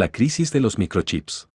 La crisis de los microchips.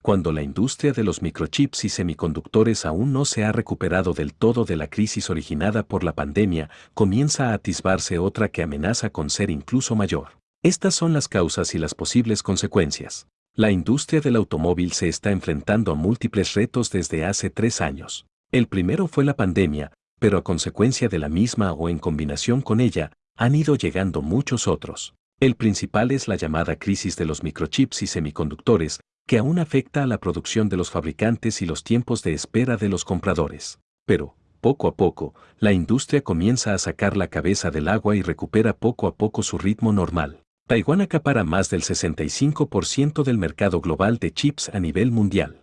Cuando la industria de los microchips y semiconductores aún no se ha recuperado del todo de la crisis originada por la pandemia, comienza a atisbarse otra que amenaza con ser incluso mayor. Estas son las causas y las posibles consecuencias. La industria del automóvil se está enfrentando a múltiples retos desde hace tres años. El primero fue la pandemia, pero a consecuencia de la misma o en combinación con ella, han ido llegando muchos otros. El principal es la llamada crisis de los microchips y semiconductores, que aún afecta a la producción de los fabricantes y los tiempos de espera de los compradores. Pero, poco a poco, la industria comienza a sacar la cabeza del agua y recupera poco a poco su ritmo normal. Taiwán acapara más del 65% del mercado global de chips a nivel mundial.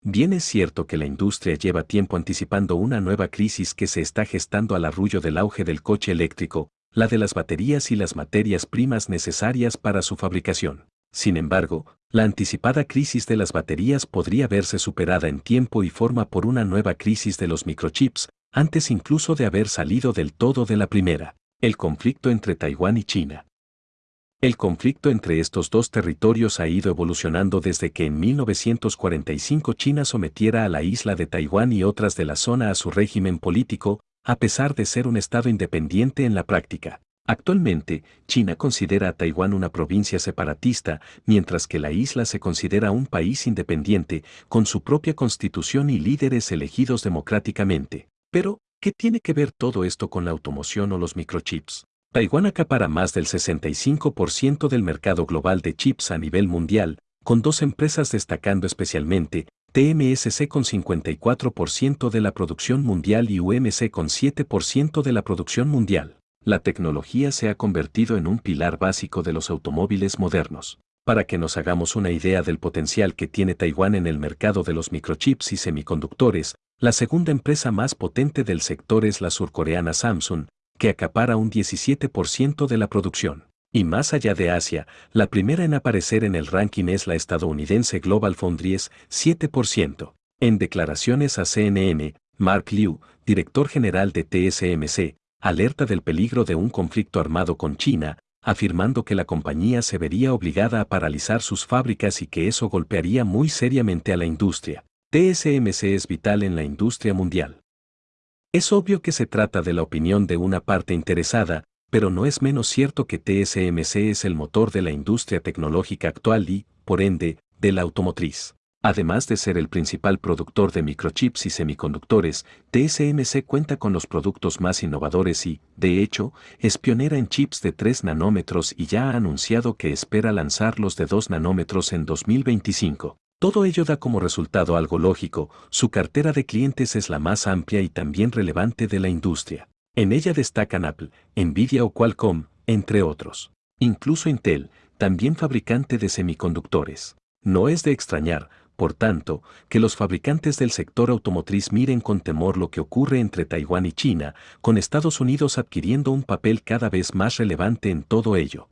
Bien es cierto que la industria lleva tiempo anticipando una nueva crisis que se está gestando al arrullo del auge del coche eléctrico, la de las baterías y las materias primas necesarias para su fabricación. Sin embargo, la anticipada crisis de las baterías podría verse superada en tiempo y forma por una nueva crisis de los microchips, antes incluso de haber salido del todo de la primera, el conflicto entre Taiwán y China. El conflicto entre estos dos territorios ha ido evolucionando desde que en 1945 China sometiera a la isla de Taiwán y otras de la zona a su régimen político, a pesar de ser un Estado independiente en la práctica. Actualmente, China considera a Taiwán una provincia separatista, mientras que la isla se considera un país independiente, con su propia constitución y líderes elegidos democráticamente. Pero, ¿qué tiene que ver todo esto con la automoción o los microchips? Taiwán acapara más del 65% del mercado global de chips a nivel mundial, con dos empresas destacando especialmente, TMSC con 54% de la producción mundial y UMC con 7% de la producción mundial. La tecnología se ha convertido en un pilar básico de los automóviles modernos. Para que nos hagamos una idea del potencial que tiene Taiwán en el mercado de los microchips y semiconductores, la segunda empresa más potente del sector es la surcoreana Samsung, que acapara un 17% de la producción. Y más allá de Asia, la primera en aparecer en el ranking es la estadounidense Global Foundries, 7%. En declaraciones a CNN, Mark Liu, director general de TSMC, alerta del peligro de un conflicto armado con China, afirmando que la compañía se vería obligada a paralizar sus fábricas y que eso golpearía muy seriamente a la industria. TSMC es vital en la industria mundial. Es obvio que se trata de la opinión de una parte interesada, pero no es menos cierto que TSMC es el motor de la industria tecnológica actual y, por ende, de la automotriz. Además de ser el principal productor de microchips y semiconductores, TSMC cuenta con los productos más innovadores y, de hecho, es pionera en chips de 3 nanómetros y ya ha anunciado que espera lanzar los de 2 nanómetros en 2025. Todo ello da como resultado algo lógico, su cartera de clientes es la más amplia y también relevante de la industria. En ella destacan Apple, Nvidia o Qualcomm, entre otros. Incluso Intel, también fabricante de semiconductores. No es de extrañar, por tanto, que los fabricantes del sector automotriz miren con temor lo que ocurre entre Taiwán y China, con Estados Unidos adquiriendo un papel cada vez más relevante en todo ello.